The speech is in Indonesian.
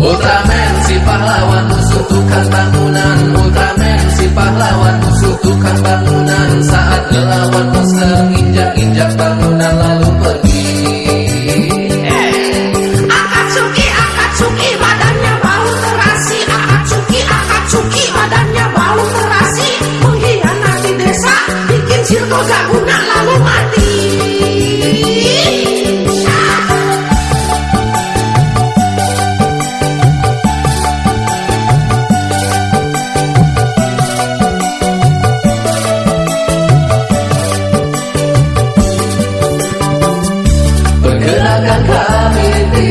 Ultraman si pahlawan musuh tukang bangunan. Ultraman si pahlawan musuh tukang bangunan. Saat ngelawan monster injak-injak bangunan lalu pergi. Akatsuki, Akatsuki Akatsuki, Akatsuki badannya bau terasi. Mengkhianati desa, bikin gak lalu mati kami di